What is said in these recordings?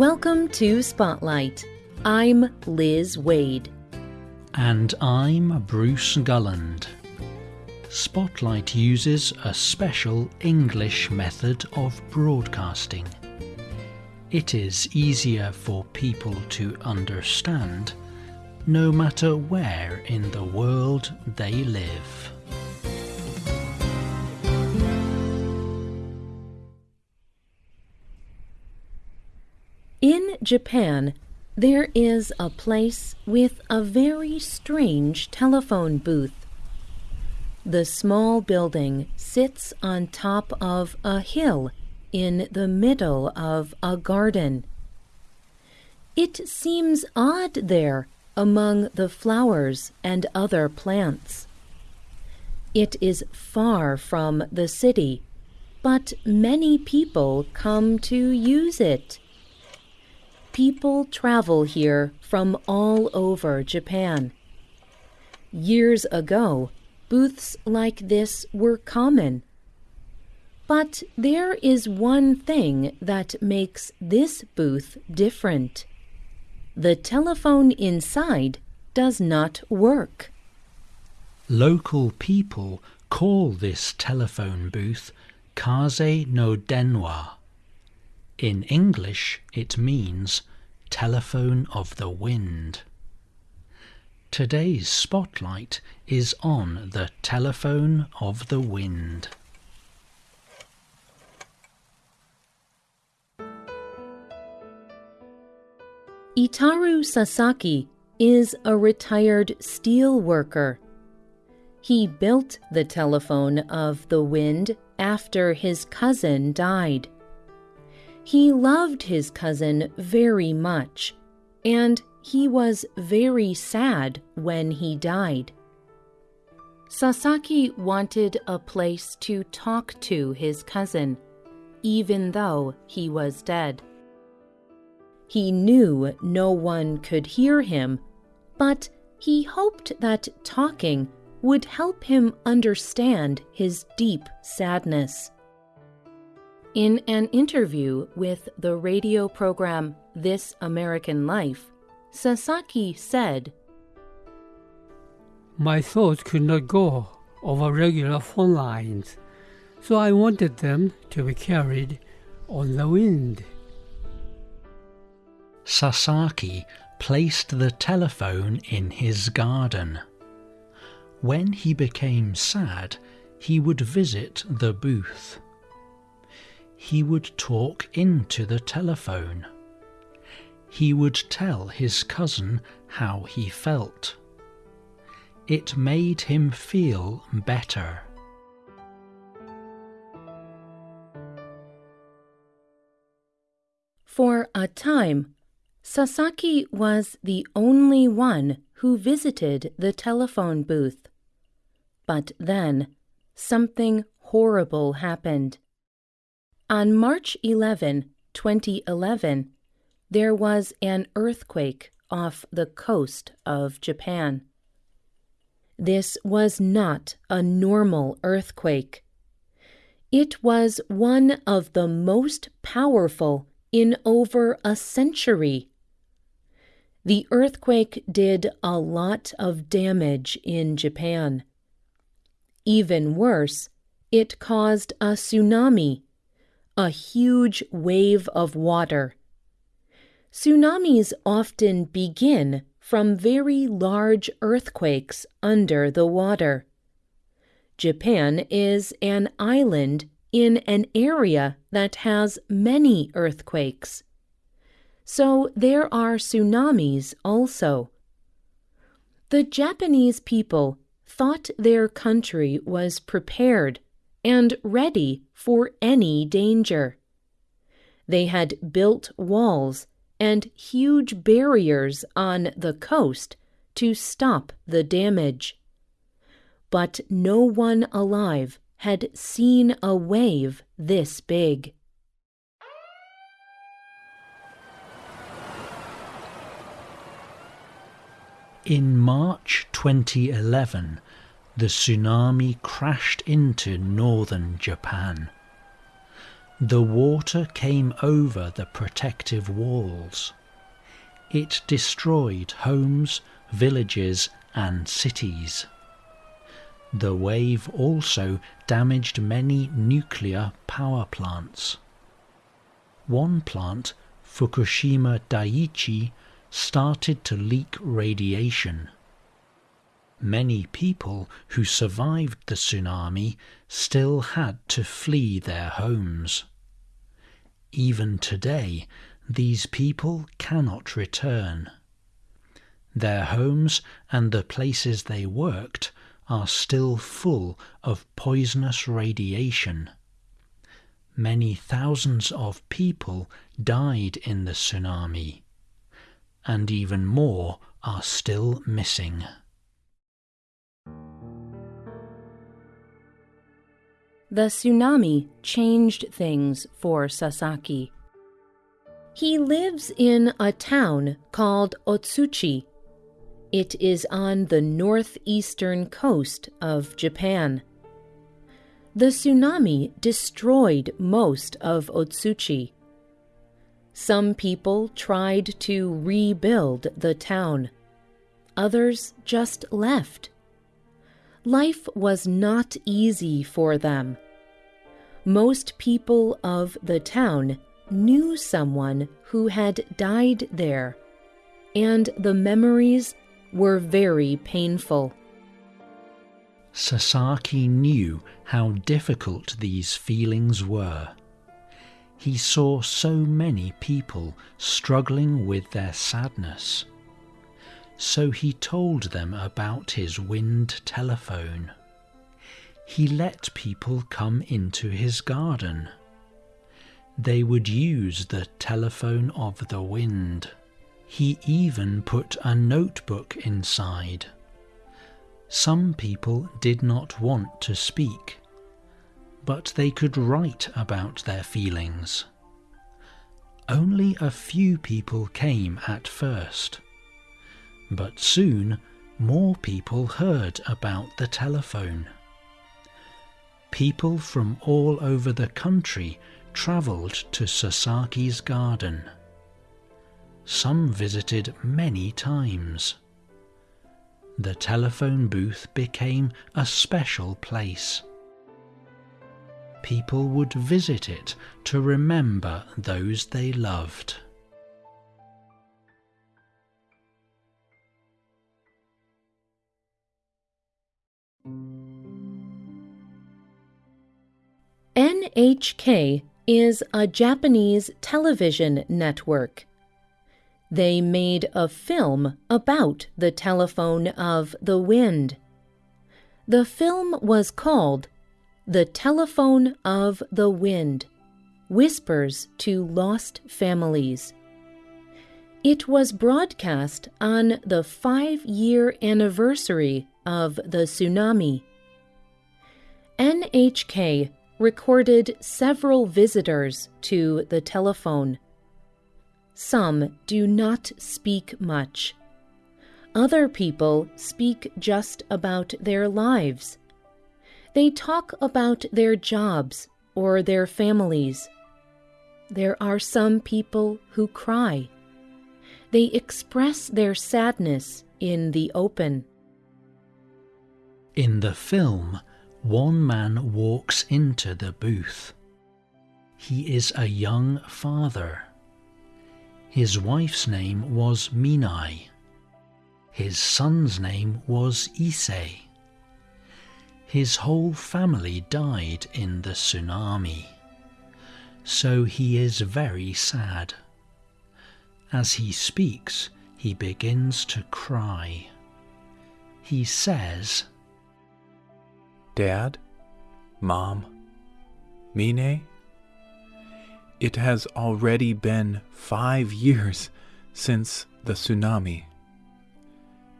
Welcome to Spotlight. I'm Liz Waid. And I'm Bruce Gulland. Spotlight uses a special English method of broadcasting. It is easier for people to understand no matter where in the world they live. Japan, there is a place with a very strange telephone booth. The small building sits on top of a hill in the middle of a garden. It seems odd there among the flowers and other plants. It is far from the city, but many people come to use it. People travel here from all over Japan. Years ago, booths like this were common. But there is one thing that makes this booth different. The telephone inside does not work. Local people call this telephone booth Kaze no Denwa. In English, it means telephone of the wind. Today's spotlight is on the telephone of the wind. Itaru Sasaki is a retired steel worker. He built the telephone of the wind after his cousin died. He loved his cousin very much, and he was very sad when he died. Sasaki wanted a place to talk to his cousin, even though he was dead. He knew no one could hear him, but he hoped that talking would help him understand his deep sadness. In an interview with the radio program This American Life, Sasaki said, My thoughts could not go over regular phone lines, so I wanted them to be carried on the wind. Sasaki placed the telephone in his garden. When he became sad, he would visit the booth. He would talk into the telephone. He would tell his cousin how he felt. It made him feel better. For a time, Sasaki was the only one who visited the telephone booth. But then, something horrible happened. On March 11, 2011, there was an earthquake off the coast of Japan. This was not a normal earthquake. It was one of the most powerful in over a century. The earthquake did a lot of damage in Japan. Even worse, it caused a tsunami, a huge wave of water. Tsunamis often begin from very large earthquakes under the water. Japan is an island in an area that has many earthquakes so there are tsunamis also. The Japanese people thought their country was prepared and ready for any danger. They had built walls and huge barriers on the coast to stop the damage. But no one alive had seen a wave this big. In March 2011, the tsunami crashed into northern Japan. The water came over the protective walls. It destroyed homes, villages, and cities. The wave also damaged many nuclear power plants. One plant, Fukushima Daiichi, started to leak radiation. Many people who survived the tsunami still had to flee their homes. Even today, these people cannot return. Their homes and the places they worked are still full of poisonous radiation. Many thousands of people died in the tsunami, and even more are still missing. The tsunami changed things for Sasaki. He lives in a town called Otsuchi it is on the northeastern coast of Japan. The tsunami destroyed most of Otsuchi. Some people tried to rebuild the town. Others just left. Life was not easy for them. Most people of the town knew someone who had died there, and the memories were very painful. Sasaki knew how difficult these feelings were. He saw so many people struggling with their sadness. So he told them about his wind telephone. He let people come into his garden. They would use the telephone of the wind. He even put a notebook inside. Some people did not want to speak, but they could write about their feelings. Only a few people came at first, but soon more people heard about the telephone. People from all over the country travelled to Sasaki's garden some visited many times. The telephone booth became a special place. People would visit it to remember those they loved. NHK is a Japanese television network. They made a film about the telephone of the wind. The film was called The Telephone of the Wind Whispers to Lost Families. It was broadcast on the five year anniversary of the tsunami. NHK recorded several visitors to the telephone. Some do not speak much. Other people speak just about their lives. They talk about their jobs or their families. There are some people who cry. They express their sadness in the open. In the film, one man walks into the booth. He is a young father. His wife's name was Minai. His son's name was Issei. His whole family died in the tsunami. So he is very sad. As he speaks, he begins to cry. He says, Dad? Mom? Mine? It has already been five years since the tsunami.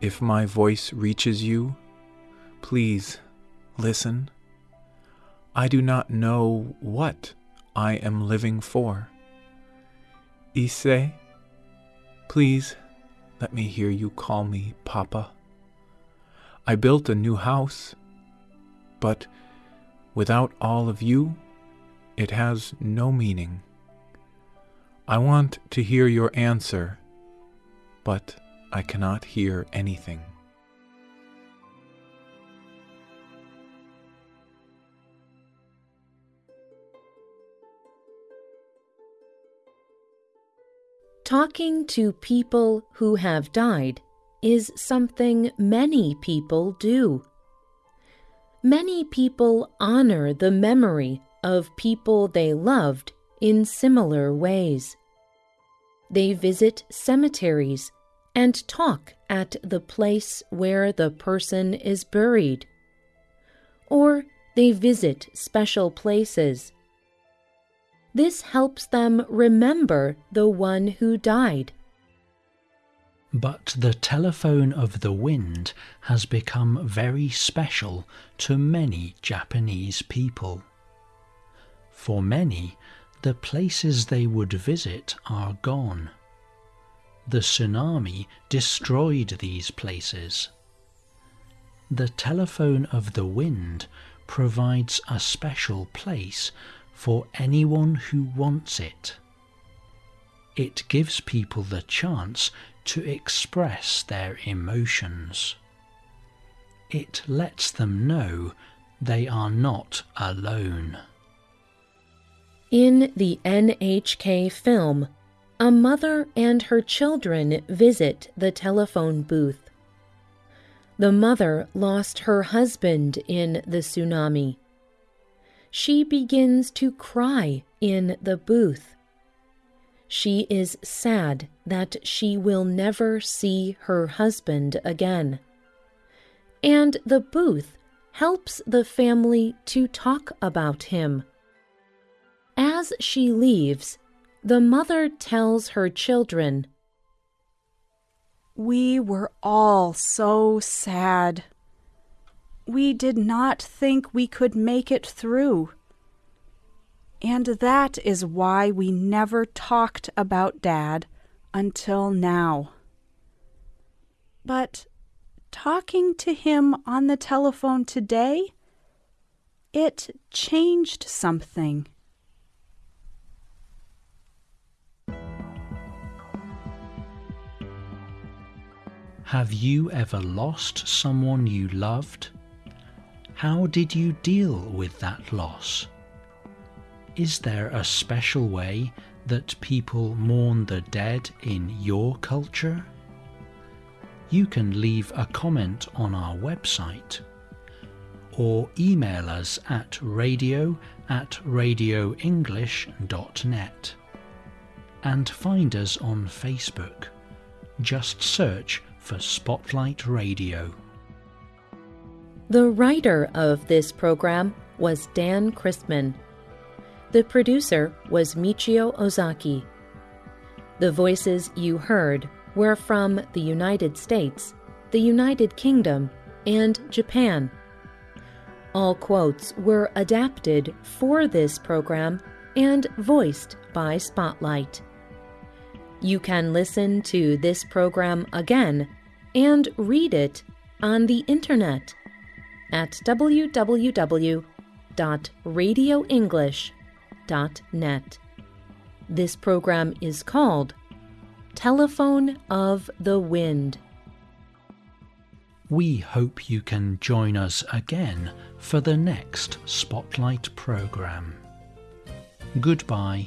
If my voice reaches you, please listen. I do not know what I am living for. Issei, please let me hear you call me Papa. I built a new house, but without all of you, it has no meaning. I want to hear your answer, but I cannot hear anything. Talking to people who have died is something many people do. Many people honor the memory of people they loved in similar ways. They visit cemeteries and talk at the place where the person is buried. Or they visit special places this helps them remember the one who died. But the telephone of the wind has become very special to many Japanese people. For many, the places they would visit are gone. The tsunami destroyed these places. The telephone of the wind provides a special place for anyone who wants it. It gives people the chance to express their emotions. It lets them know they are not alone. In the NHK film, a mother and her children visit the telephone booth. The mother lost her husband in the tsunami she begins to cry in the booth. She is sad that she will never see her husband again. And the booth helps the family to talk about him. As she leaves, the mother tells her children, We were all so sad we did not think we could make it through. And that is why we never talked about Dad until now. But talking to him on the telephone today, it changed something. Have you ever lost someone you loved? How did you deal with that loss? Is there a special way that people mourn the dead in your culture? You can leave a comment on our website or email us at radio at radioenglish.net and find us on Facebook. Just search for Spotlight Radio. The writer of this program was Dan Christman. The producer was Michio Ozaki. The voices you heard were from the United States, the United Kingdom, and Japan. All quotes were adapted for this program and voiced by Spotlight. You can listen to this program again and read it on the internet at www.radioenglish.net. This program is called Telephone of the Wind. We hope you can join us again for the next Spotlight program. Goodbye.